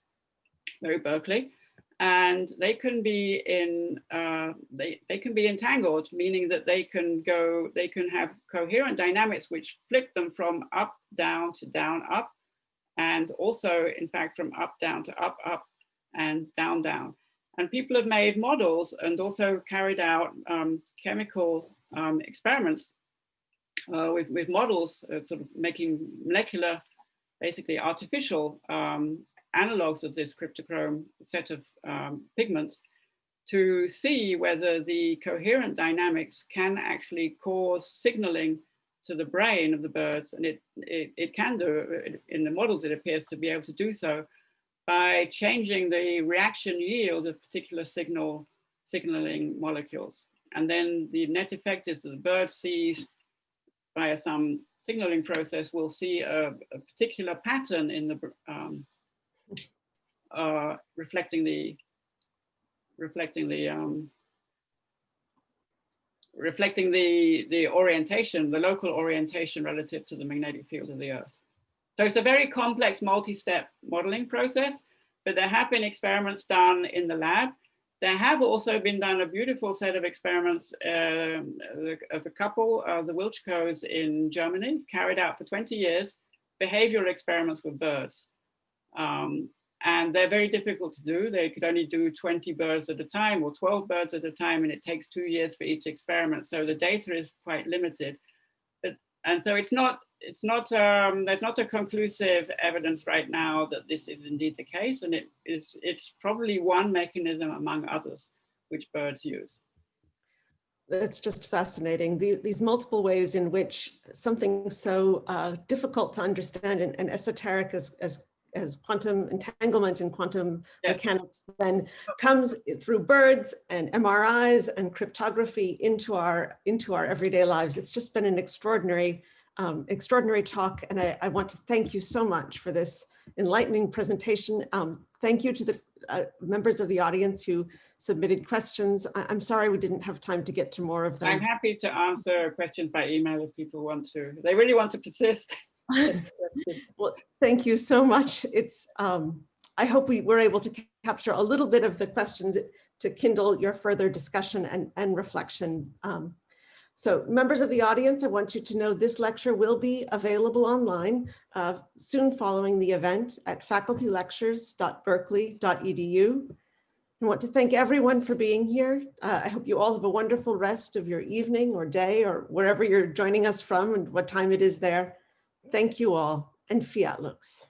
very Berkeley and they can be in uh, they, they can be entangled meaning that they can go they can have coherent dynamics which flip them from up down to down up and also in fact from up down to up up and down down. And people have made models and also carried out um, chemical um, experiments uh, with, with models uh, sort of making molecular basically artificial um, analogs of this cryptochrome set of um, pigments to see whether the coherent dynamics can actually cause signaling to the brain of the birds. And it, it, it can do, in the models it appears to be able to do so, by changing the reaction yield of particular signal signaling molecules. And then the net effect is that the bird sees via some signaling process will see a, a particular pattern in the um, uh, reflecting the reflecting the um, reflecting the the orientation, the local orientation relative to the magnetic field of the Earth. So it's a very complex multi-step modeling process, but there have been experiments done in the lab. There have also been done a beautiful set of experiments um, of a couple, uh, the Wiltschkos in Germany, carried out for 20 years, behavioral experiments with birds. Um, and they're very difficult to do. They could only do 20 birds at a time or 12 birds at a time, and it takes two years for each experiment. So the data is quite limited. But, and so it's not, it's not, um, there's not a conclusive evidence right now that this is indeed the case. And it is, it's probably one mechanism among others which birds use. That's just fascinating. The, these multiple ways in which something so uh, difficult to understand and, and esoteric as, as as quantum entanglement and quantum Yeah. mechanics then comes through birds and MRIs and cryptography into our into our everyday lives. It's just been an extraordinary, um, extraordinary talk. And I, I want to thank you so much for this enlightening presentation. Um, thank you to the uh, members of the audience who submitted questions. I, am sorry we didn't have time to get to more of them. I'm happy to answer questions by email if people want to. They really want to persist. Well, thank you so much. It's, um, I hope we were able to capture a little bit of the questions to kindle your further discussion and, and reflection. Um, so members of the audience, I want you to know this lecture will be available online uh, soon following the event at facultylectures.berkeley.edu. I want to thank everyone for being here. Uh, I hope you all have a wonderful rest of your evening or day or wherever you're joining us from and what time it is there. Thank you all and fiat lux.